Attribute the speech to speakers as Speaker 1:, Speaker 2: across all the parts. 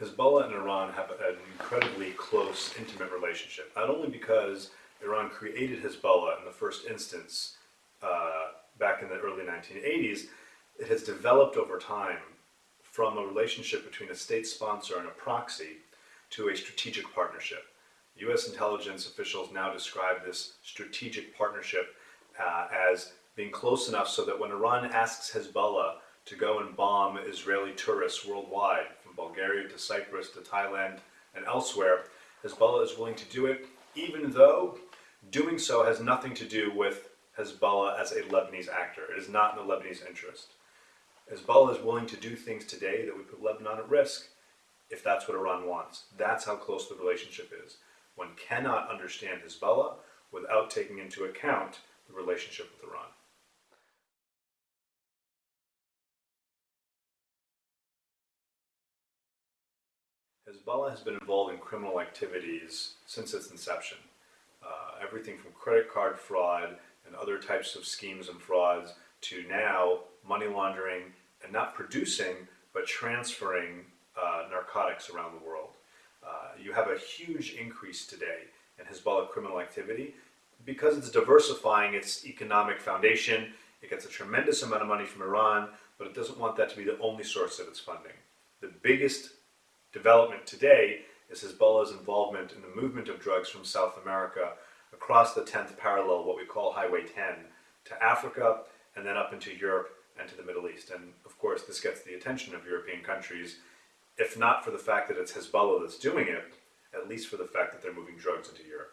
Speaker 1: Hezbollah and Iran have an incredibly close, intimate relationship. Not only because Iran created Hezbollah in the first instance uh, back in the early 1980s, it has developed over time from a relationship between a state sponsor and a proxy to a strategic partnership. U.S. intelligence officials now describe this strategic partnership uh, as being close enough so that when Iran asks Hezbollah to go and bomb Israeli tourists worldwide, Bulgaria to Cyprus to Thailand and elsewhere, Hezbollah is willing to do it, even though doing so has nothing to do with Hezbollah as a Lebanese actor. It is not in the Lebanese interest. Hezbollah is willing to do things today that would put Lebanon at risk if that's what Iran wants. That's how close the relationship is. One cannot understand Hezbollah without taking into account the relationship with Iran. Hezbollah has been involved in criminal activities since its inception. Uh, everything from credit card fraud and other types of schemes and frauds to now money laundering and not producing but transferring uh, narcotics around the world. Uh, you have a huge increase today in Hezbollah criminal activity because it's diversifying its economic foundation. It gets a tremendous amount of money from Iran, but it doesn't want that to be the only source of its funding. The biggest development today is Hezbollah's involvement in the movement of drugs from South America across the 10th parallel, what we call Highway 10, to Africa and then up into Europe and to the Middle East. And of course, this gets the attention of European countries, if not for the fact that it's Hezbollah that's doing it, at least for the fact that they're moving drugs into Europe.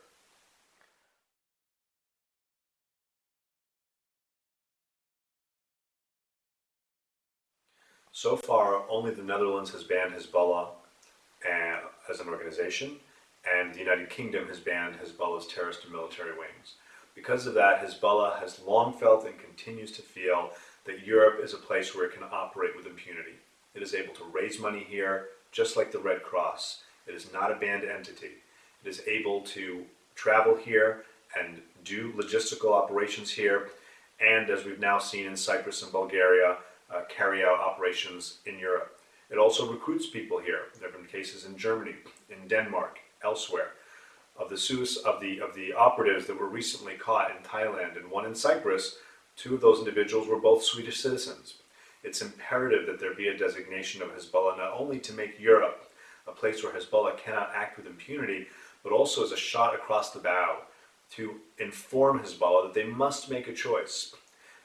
Speaker 1: So far, only the Netherlands has banned Hezbollah as an organization, and the United Kingdom has banned Hezbollah's terrorist and military wings. Because of that, Hezbollah has long felt and continues to feel that Europe is a place where it can operate with impunity. It is able to raise money here, just like the Red Cross. It is not a banned entity. It is able to travel here and do logistical operations here, and as we've now seen in Cyprus and Bulgaria, uh, carry out operations in Europe. It also recruits people here. There have been cases in Germany, in Denmark, elsewhere, of the of the of the operatives that were recently caught in Thailand and one in Cyprus. Two of those individuals were both Swedish citizens. It's imperative that there be a designation of Hezbollah not only to make Europe a place where Hezbollah cannot act with impunity, but also as a shot across the bow to inform Hezbollah that they must make a choice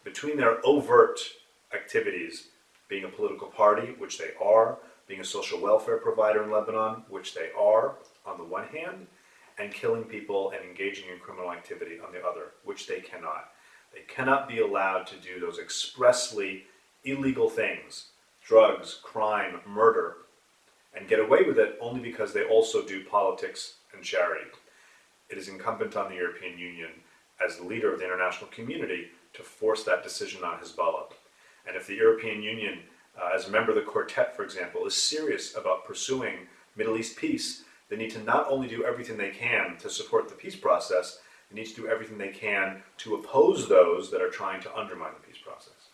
Speaker 1: between their overt activities, being a political party, which they are, being a social welfare provider in Lebanon, which they are on the one hand, and killing people and engaging in criminal activity on the other, which they cannot. They cannot be allowed to do those expressly illegal things, drugs, crime, murder, and get away with it only because they also do politics and charity. It is incumbent on the European Union, as the leader of the international community, to force that decision on Hezbollah. And if the European Union, uh, as a member of the quartet, for example, is serious about pursuing Middle East peace, they need to not only do everything they can to support the peace process, they need to do everything they can to oppose those that are trying to undermine the peace process.